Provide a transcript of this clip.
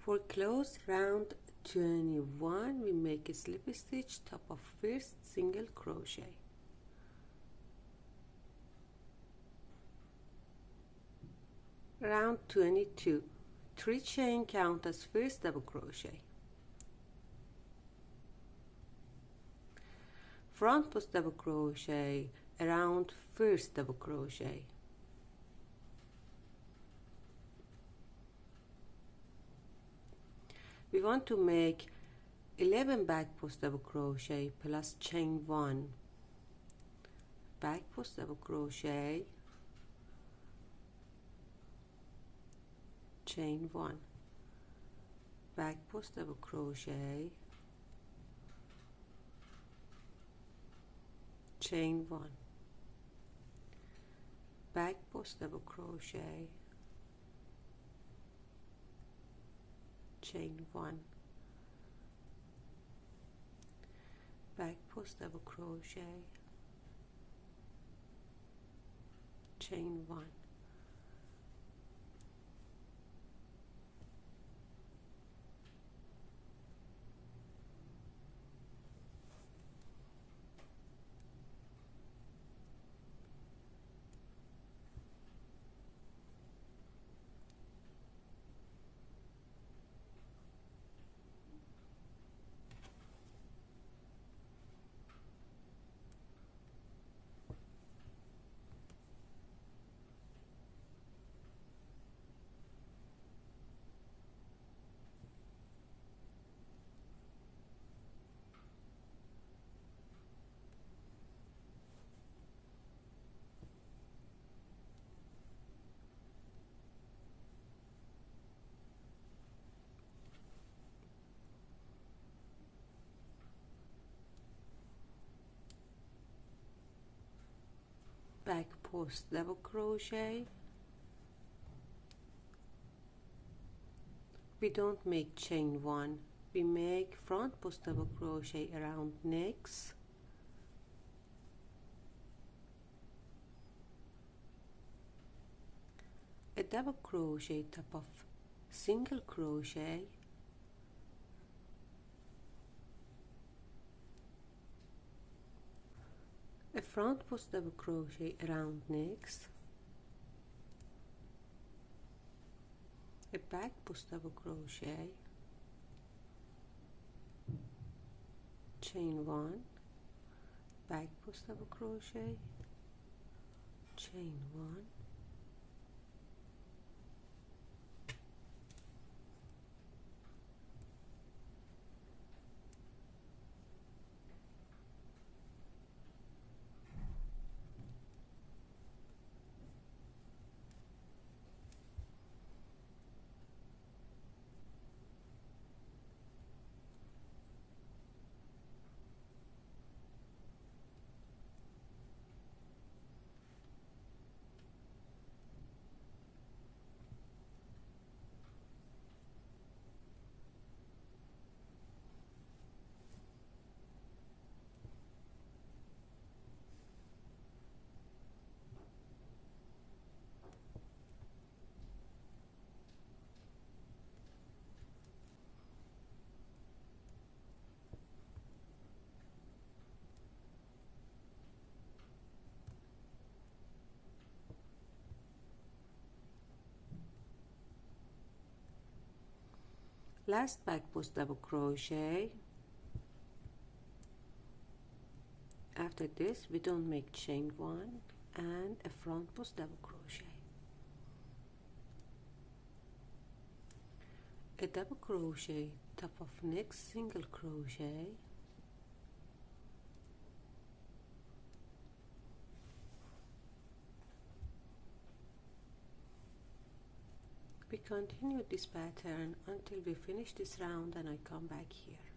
For close round 21 we make a slip stitch top of first single crochet. Round 22 three chain count as first double crochet. Front post double crochet around first double crochet we want to make 11 back post double crochet plus chain 1 back post double crochet. Chain 1 back post double crochet. Chain 1 back post double crochet chain 1 back post double crochet. Chain 1 back post double crochet. We don't make chain one. We make front post double crochet around next a double crochet top of single crochet a front post double crochet around next a back post double crochet. Chain one. Back post double crochet. Chain one last back post double crochet. After this we don't make chain one and a front post double crochet. A double crochet top of next single crochet we continue this pattern until we finish this round and I come back here